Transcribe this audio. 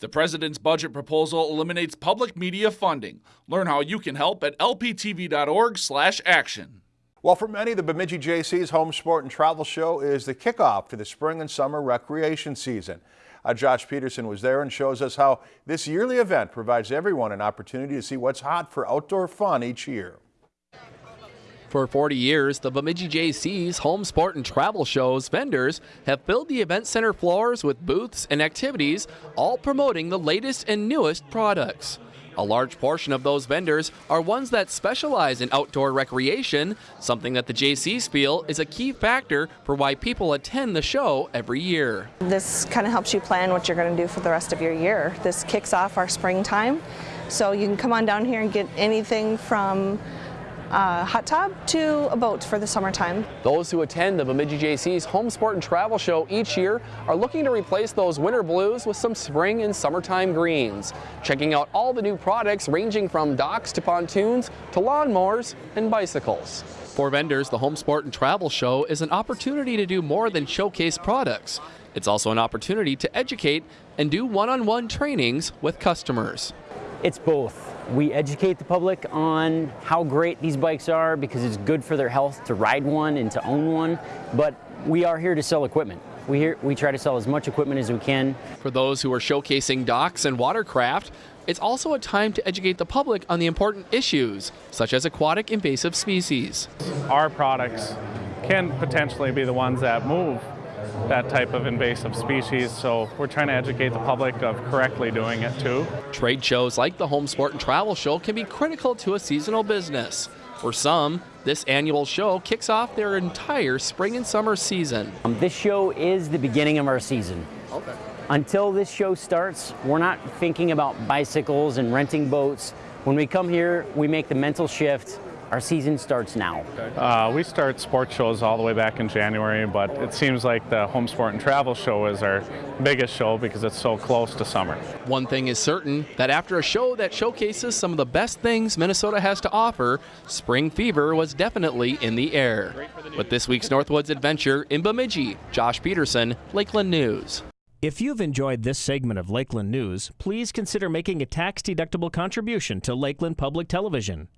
The president's budget proposal eliminates public media funding. Learn how you can help at lptv.org/action. Well, for many, the Bemidji Jaycees Home Sport and Travel Show is the kickoff to the spring and summer recreation season. Uh, Josh Peterson was there and shows us how this yearly event provides everyone an opportunity to see what's hot for outdoor fun each year. For 40 years, the Bemidji Jaycees Home Sport and Travel Show's vendors have filled the event center floors with booths and activities, all promoting the latest and newest products. A large portion of those vendors are ones that specialize in outdoor recreation, something that the Jaycees feel is a key factor for why people attend the show every year. This kind of helps you plan what you're going to do for the rest of your year. This kicks off our springtime, so you can come on down here and get anything from a hot tub to a boat for the summertime. Those who attend the Bemidji Jaycees Home Sport and Travel Show each year are looking to replace those winter blues with some spring and summertime greens. Checking out all the new products ranging from docks to pontoons to lawnmowers and bicycles. For vendors, the Home Sport and Travel Show is an opportunity to do more than showcase products. It's also an opportunity to educate and do one-on-one -on -one trainings with customers. It's both. We educate the public on how great these bikes are because it's good for their health to ride one and to own one, but we are here to sell equipment. We, here, we try to sell as much equipment as we can. For those who are showcasing docks and watercraft, it's also a time to educate the public on the important issues, such as aquatic invasive species. Our products can potentially be the ones that move that type of invasive species. So we're trying to educate the public of correctly doing it too. Trade shows like the Home Sport and Travel Show can be critical to a seasonal business. For some, this annual show kicks off their entire spring and summer season. Um, this show is the beginning of our season. Okay. Until this show starts, we're not thinking about bicycles and renting boats. When we come here, we make the mental shift our season starts now. Uh, we start sports shows all the way back in January, but it seems like the Home Sport and Travel Show is our biggest show because it's so close to summer. One thing is certain, that after a show that showcases some of the best things Minnesota has to offer, spring fever was definitely in the air. With this week's Northwoods Adventure in Bemidji, Josh Peterson, Lakeland News. If you've enjoyed this segment of Lakeland News, please consider making a tax-deductible contribution to Lakeland Public Television.